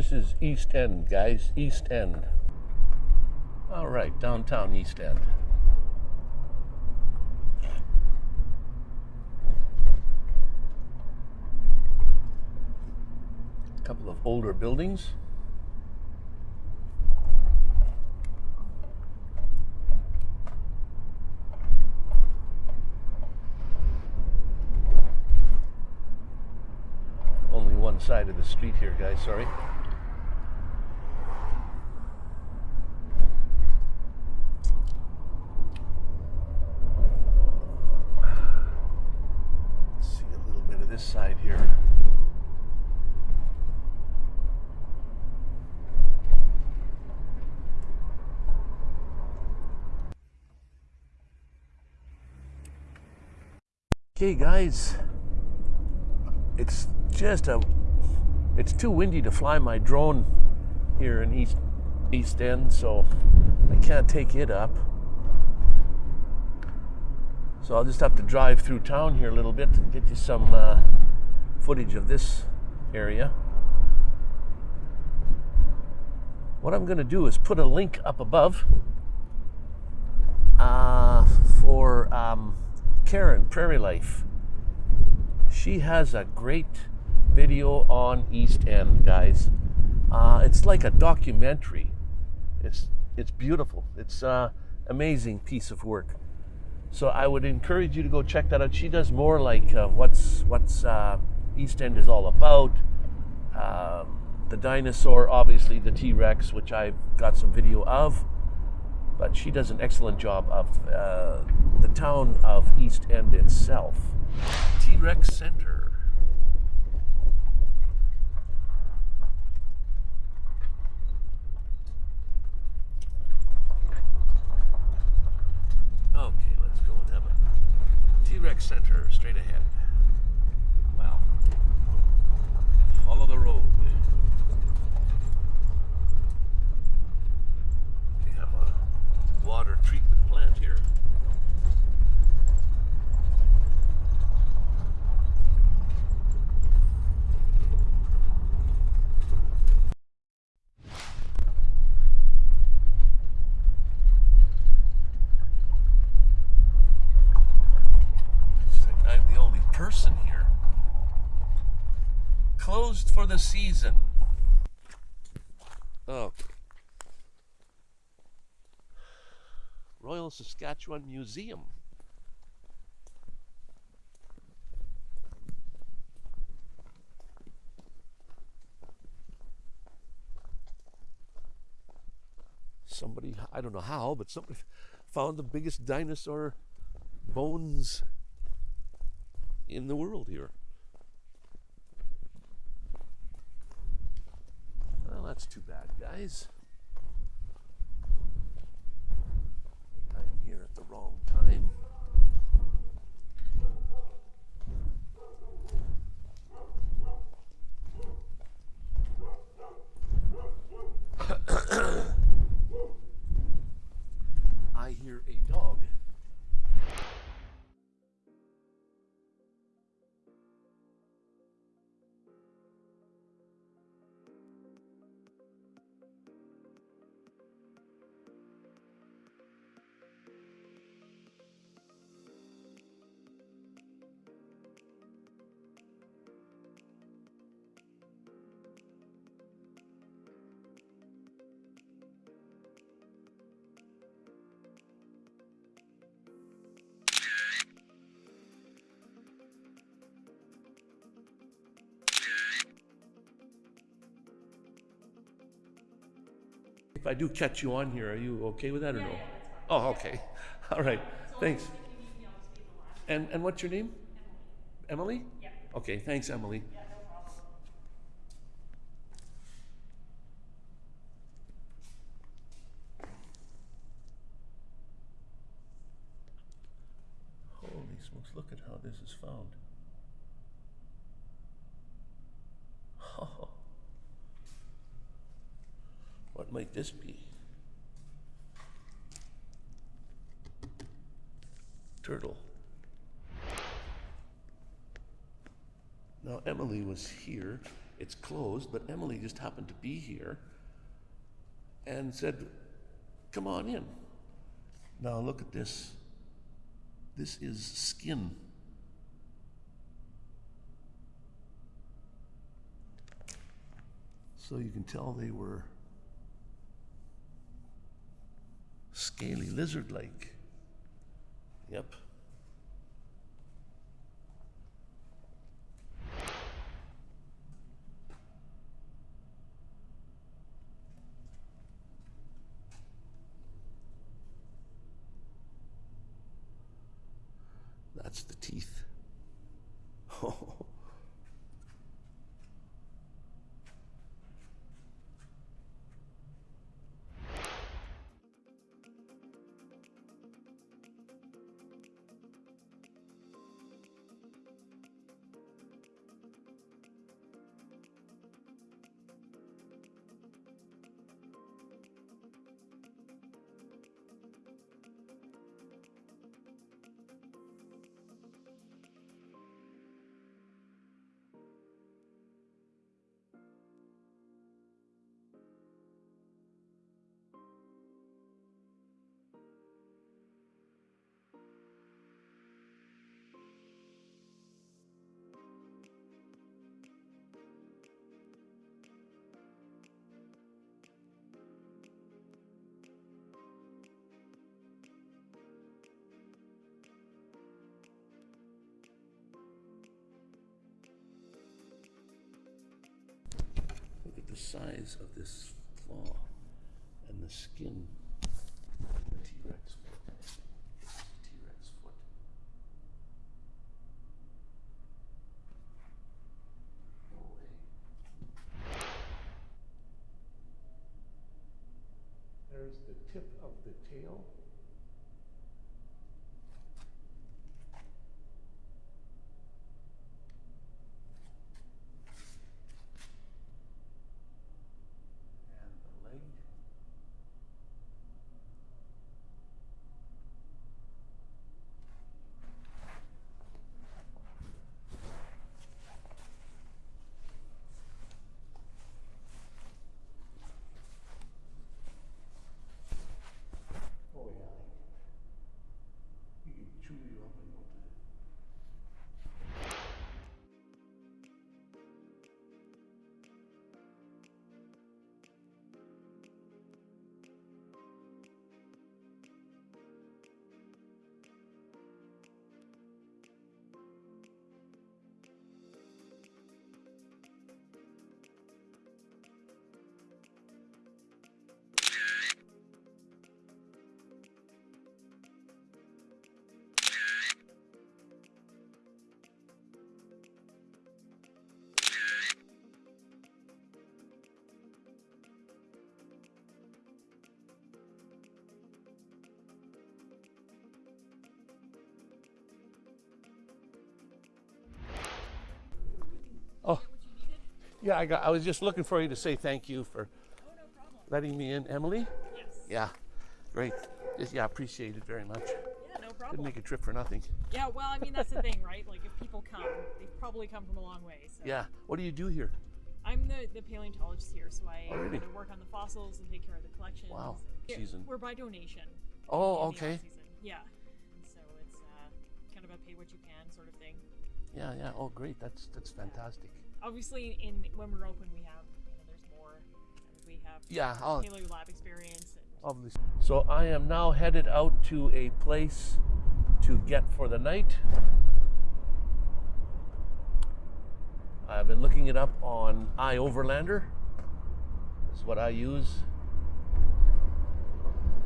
This is Eastend, guys. Eastend. All right, downtown Eastend. A couple of older buildings. Only one side of the street here, guys. Sorry. Let's see a little bit of this side here. Okay, guys, it's just a it's too windy to fly my drone here in east Eastend so i can't take it up. So i'll just have to drive through town here a little bit and get you some uh, footage of this area. What i'm going to do is put a link up above uh, for um, karen prairie life she has a great video on Eastend, guys. Uh, it's like a documentary. It's it's beautiful. It's uh, amazing piece of work. So I would encourage you to go check that out. She does more like uh, what's what's uh, Eastend is all about. Um, the dinosaur, obviously the T Rex, which I've got some video of. But she does an excellent job of uh, the town of Eastend itself. T Rex Center. Okay, let's go and have a T Rex Center straight ahead. Wow. Follow the road. We have a water treatment plant here. It's like I'm the only person here. Closed for the season. Okay. Royal Saskatchewan Museum. Somebody, I don't know how, but somebody found the biggest dinosaur bones in the world here. That's too bad, guys. I'm here at the wrong time. If I do catch you on here, are you okay with that or no? Oh, okay. All right. Thanks. And and what's your name? Emily. Yeah. Okay. Thanks, Emily. Holy smokes! Look at how this is found. What might this be? Turtle. Now, Emily was here, it's closed, but Emily just happened to be here and said, Come on in. Now look at this. This is skin. So you can tell they were scaly lizard like. Yep. That's the teeth. The size of this claw and the skin. The T Rex foot. T Rex foot. No way. There's the tip of the tail. Yeah. I got. I was just looking for you to say thank you for Oh, no letting me in, Emily. Yes. Yeah, great. Just, yeah, I appreciate it very much. Yeah, no problem. Didn't make a trip for nothing. Yeah, well, I mean, that's the thing, right? Like, if people come, they've probably come from a long way. So. Yeah. What do you do here? I'm the, the paleontologist here, so I Oh, really? work on the fossils and take care of the collections. Wow. Season. We're by donation. Oh, okay. Yeah. And so it's uh, kind of a pay what you can sort of thing. Yeah, yeah. Oh, great. That's that's fantastic. Obviously, in when we're open, we have, you know, there's more. And we have Yeah. I'll, paleo lab experience. And obviously. So I am now headed out to a place to get for the night. I've been looking it up on iOverlander. This is what I use.